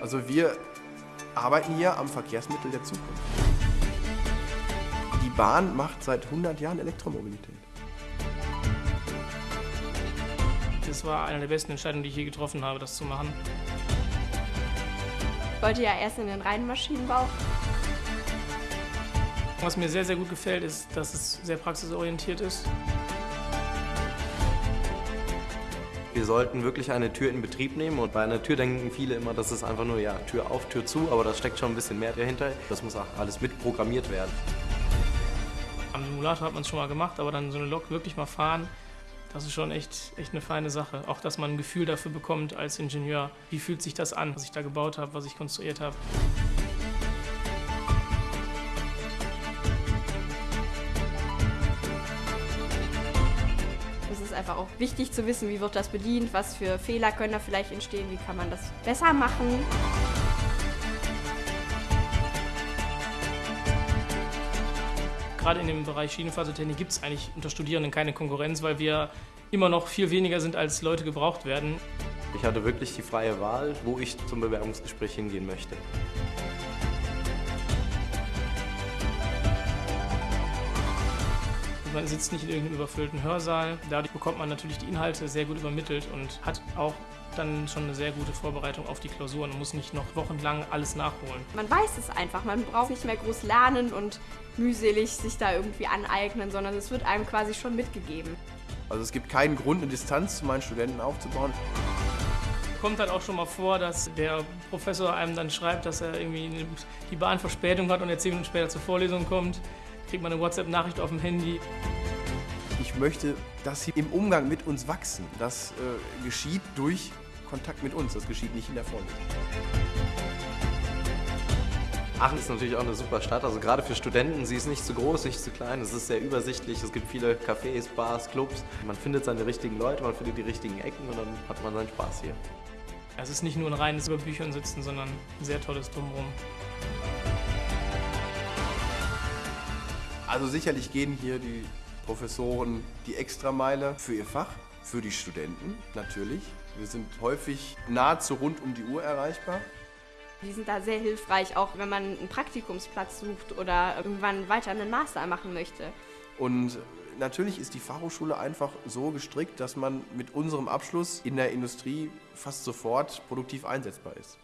Also wir arbeiten hier am Verkehrsmittel der Zukunft. Die Bahn macht seit 100 Jahren Elektromobilität. Das war eine der besten Entscheidungen, die ich je getroffen habe, das zu machen. Ich wollte ja erst in den reinen Maschinenbau. Was mir sehr, sehr gut gefällt, ist, dass es sehr praxisorientiert ist. Wir sollten wirklich eine Tür in Betrieb nehmen und bei einer Tür denken viele immer, das ist einfach nur ja, Tür auf, Tür zu, aber da steckt schon ein bisschen mehr dahinter. Das muss auch alles mitprogrammiert werden. Am Simulator hat man es schon mal gemacht, aber dann so eine Lok wirklich mal fahren, das ist schon echt, echt eine feine Sache. Auch, dass man ein Gefühl dafür bekommt als Ingenieur, wie fühlt sich das an, was ich da gebaut habe, was ich konstruiert habe. Einfach auch wichtig zu wissen, wie wird das bedient, was für Fehler können da vielleicht entstehen, wie kann man das besser machen. Gerade in dem Bereich Schienenfahrzeugtechnik gibt es eigentlich unter Studierenden keine Konkurrenz, weil wir immer noch viel weniger sind, als Leute gebraucht werden. Ich hatte wirklich die freie Wahl, wo ich zum Bewerbungsgespräch hingehen möchte. Man sitzt nicht in irgendeinem überfüllten Hörsaal. Dadurch bekommt man natürlich die Inhalte sehr gut übermittelt und hat auch dann schon eine sehr gute Vorbereitung auf die Klausuren und muss nicht noch wochenlang alles nachholen. Man weiß es einfach, man braucht nicht mehr groß lernen und mühselig sich da irgendwie aneignen, sondern es wird einem quasi schon mitgegeben. Also es gibt keinen Grund, eine Distanz zu meinen Studenten aufzubauen. Kommt halt auch schon mal vor, dass der Professor einem dann schreibt, dass er irgendwie die Bahnverspätung hat und er zehn Minuten später zur Vorlesung kommt. Kriegt man eine WhatsApp-Nachricht auf dem Handy. Ich möchte, dass sie im Umgang mit uns wachsen. Das äh, geschieht durch Kontakt mit uns, das geschieht nicht in der Vorlesung. Aachen ist natürlich auch eine super Stadt, also gerade für Studenten. Sie ist nicht zu groß, nicht zu klein, es ist sehr übersichtlich. Es gibt viele Cafés, Bars, Clubs. Man findet seine richtigen Leute, man findet die richtigen Ecken und dann hat man seinen Spaß hier. Es ist nicht nur ein reines über Büchern sitzen, sondern ein sehr tolles Drumherum. Also sicherlich gehen hier die Professoren die Extrameile für ihr Fach, für die Studenten natürlich. Wir sind häufig nahezu rund um die Uhr erreichbar. Die sind da sehr hilfreich, auch wenn man einen Praktikumsplatz sucht oder irgendwann weiter einen Master machen möchte. Und natürlich ist die Fachhochschule einfach so gestrickt, dass man mit unserem Abschluss in der Industrie fast sofort produktiv einsetzbar ist.